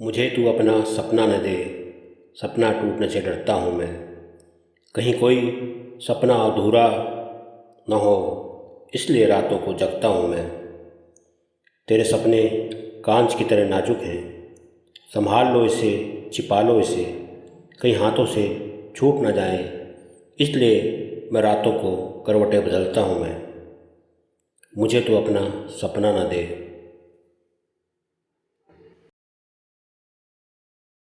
मुझे तू अपना सपना न दे, सपना टूटने से डरता हूँ मैं। कहीं कोई सपना अधूरा न हो, इसलिए रातों को जगता हूँ मैं। तेरे सपने कांच की तरह नाजुक हैं, संभाल लो इसे, छिपा लो इसे, कहीं हाथों से छूट ना जाए, इसलिए मैं रातों को करवटें बदलता हूँ मैं। मुझे तो अपना सपना ना दे।